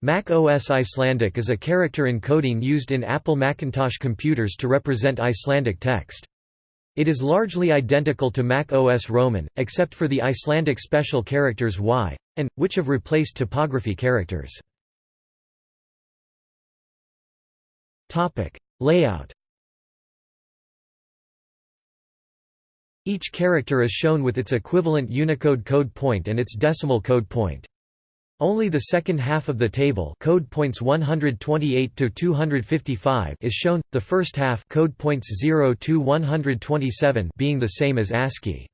Mac OS Icelandic is a character encoding used in Apple Macintosh computers to represent Icelandic text. It is largely identical to Mac OS Roman, except for the Icelandic special characters Y, and, which have replaced typography characters. Layout Each character is shown with its equivalent Unicode code point and its decimal code point. Only the second half of the table code points 128 to 255 is shown, the first half code points 0 to 127 being the same as ASCII.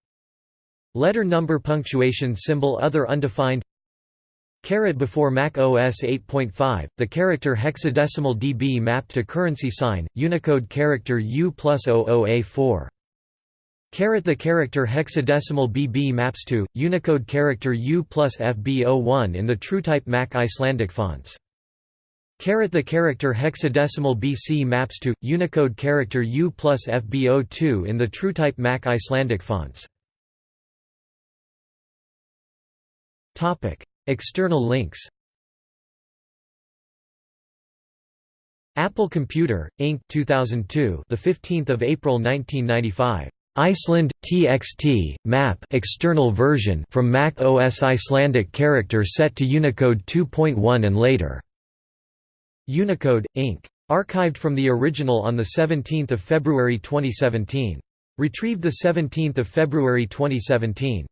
Letter number punctuation symbol other undefined Caret before Mac OS 8.5, the character hexadecimal dB mapped to currency sign, Unicode character U plus 00A4. Caret the character hexadecimal BB maps to, Unicode character U plus FB01 in the TrueType Mac Icelandic fonts. Caret the character hexadecimal BC maps to, Unicode character U plus FB02 in the TrueType Mac Icelandic fonts. External links Apple Computer Inc 2002 the 15th of April 1995 Iceland TXT map external version from Mac OS Icelandic character set to Unicode 2.1 and later. Unicode Inc. Archived from the original on the 17th of February 2017. Retrieved the 17th of February 2017.